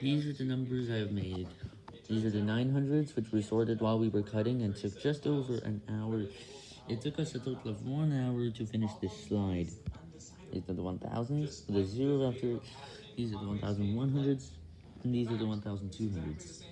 These are the numbers I've made. These are the 900s, which we sorted while we were cutting and took just over an hour. It took us a total of one hour to finish this slide. These are the 1000s, the zero after, these are the 1100s, and these are the 1200s.